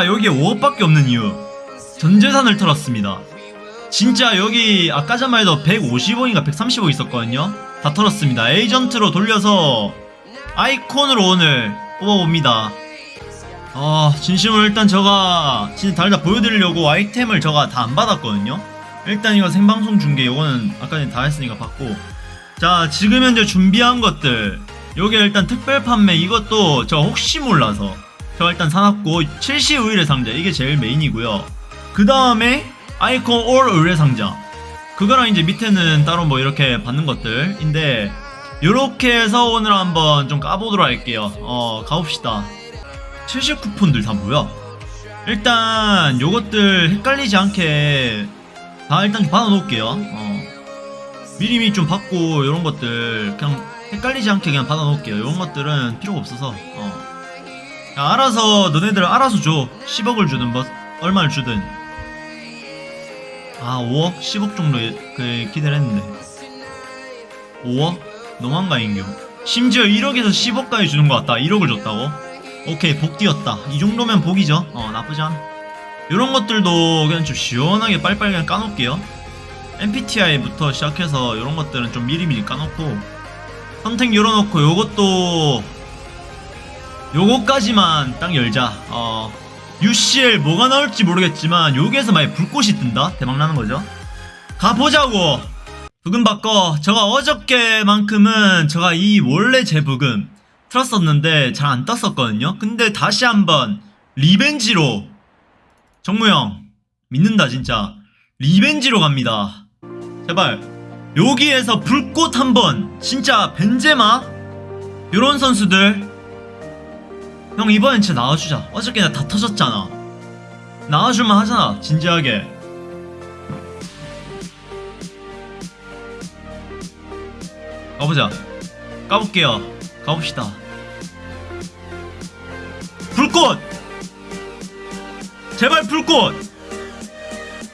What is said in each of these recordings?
제가 여기에 5억밖에 없는 이유. 전 재산을 털었습니다. 진짜 여기 아까 전만 해도 150억인가 130억 있었거든요. 다 털었습니다. 에이전트로 돌려서 아이콘으로 오늘 뽑아봅니다. 아 진심으로 일단 제가 진짜 달다 보여드리려고 아이템을 제가 다 안 받았거든요. 일단 이거 생방송 중계 요거는 아까 전에 다 했으니까 받고. 자 지금 현재 준비한 것들. 요게 일단 특별 판매. 이것도 저 혹시 몰라서 저 일단 사놨고 70 의뢰 상자 이게 제일 메인이고요. 그 다음에 아이콘 올 의뢰 상자. 그거랑 이제 밑에는 따로 뭐 이렇게 받는 것들인데 요렇게 해서 오늘 한번 좀 까보도록 할게요. 어 가봅시다. 70 쿠폰들 다 뭐야 일단 요것들 헷갈리지 않게 다 일단 받아 놓을게요. 어. 미리미리 좀 받고 요런 것들 그냥 헷갈리지 않게 그냥 받아 놓을게요. 요런 것들은 필요가 없어서. 어. 야, 알아서 너네들 알아서 줘. 10억을 주든 뭐 얼마를 주든. 아 5억? 10억 정도 그 기대를 했는데. 5억? 너무한가 인교 심지어 1억에서 10억까지 주는 것 같다. 1억을 줬다고? 오케이 복 뛰었다. 이 정도면 복이죠. 어 나쁘지 않아. 요런 것들도 그냥 좀 시원하게 빨리빨리 그냥 까놓을게요. MPTI부터 시작해서 요런 것들은 좀 미리미리 까놓고. 선택 열어놓고 요것도 요거까지만 딱 열자. 어 UCL 뭐가 나올지 모르겠지만 여기에서 만약 불꽃이 뜬다? 대박나는 거죠? 가보자고! 부금 바꿔. 제가 어저께만큼은 제가 이 원래 제 부금 틀었었는데 잘 안 떴었거든요. 근데 다시 한번 리벤지로. 정무형 믿는다 진짜. 리벤지로 갑니다. 제발. 여기에서 불꽃 한번. 진짜 벤제마? 요런 선수들 형 이번엔 진짜 나와주자. 어저께 나 다 터졌잖아. 나와줄만 하잖아 진지하게. 가보자. 까볼게요. 가봅시다. 불꽃! 제발 불꽃!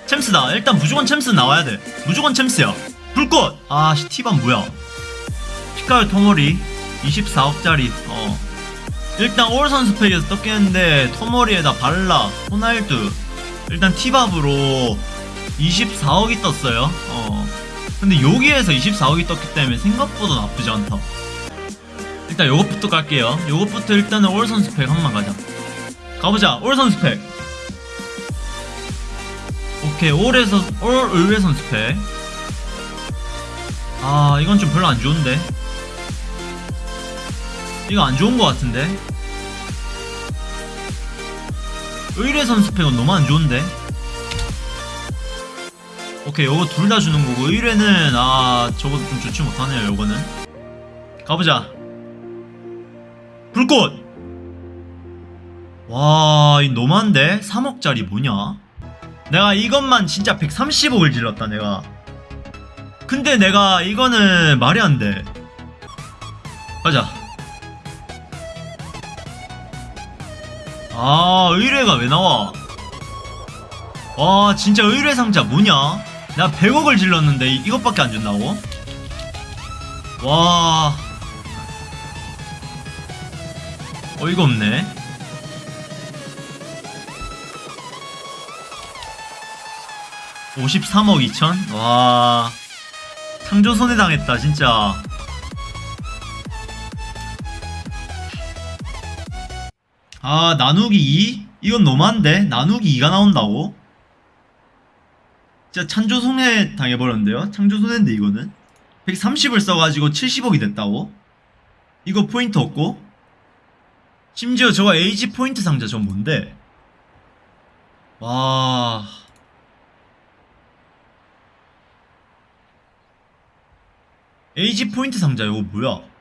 챔스다. 일단 무조건 챔스 나와야 돼. 무조건 챔스야. 불꽃! 아 시 티반 뭐야? 피카르 토모리. 24억짜리. 어 일단 올 선수 팩에서 떴겠는데 토모리에다 발라 호날두 일단 티밥으로 24억이 떴어요. 어. 근데 여기에서 24억이 떴기 때문에 생각보다 나쁘지 않다. 일단 요것부터 깔게요. 요것부터 일단은 올 선수 팩 한번 가자. 가보자. 올 선수 팩. 오케이. 올에서 올 의외 선수 팩. 아 이건 좀 별로 안 좋은데 이거 안 좋은 것 같은데? 의뢰 선수팩은 너무 안 좋은데? 오케이 요거 둘 다 주는 거고. 의뢰는 아 저거 좀 좋지 못하네요 요거는. 가보자. 불꽃! 와 이 너무한데? 3억짜리 뭐냐? 내가 이것만 진짜 130억을 질렀다 내가. 근데 내가 이거는 말이 안 돼. 가자 아 의뢰가 왜 나와? 와 진짜 의뢰 상자 뭐냐? 내가 100억을 질렀는데 이- 이것밖에 안 준다고? 와. 어이가 없네. (53억 2천) 와. 창조 손해당했다 진짜 아 나누기 2? 이건 너무한데? 나누기 2가 나온다고? 진짜 창조 손해 당해버렸는데요? 창조 손해인데 이거는? 130을 써가지고 70억이 됐다고? 이거 포인트 없고? 심지어 저거 에이지 포인트 상자 전 뭔데? 와... 에이지 포인트 상자 이거 뭐야?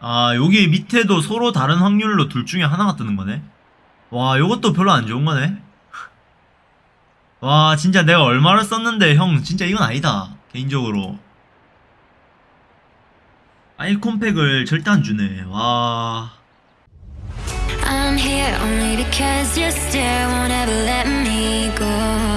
아 여기 밑에도 서로 다른 확률로 둘 중에 하나가 뜨는 거네? 와 요것도 별로 안 좋은 거네? 와 진짜 내가 얼마를 썼는데 형 진짜 이건 아니다 개인적으로. 아이콘팩을 절대 안 주네. 와. I'm here only because your stare won't ever let me go.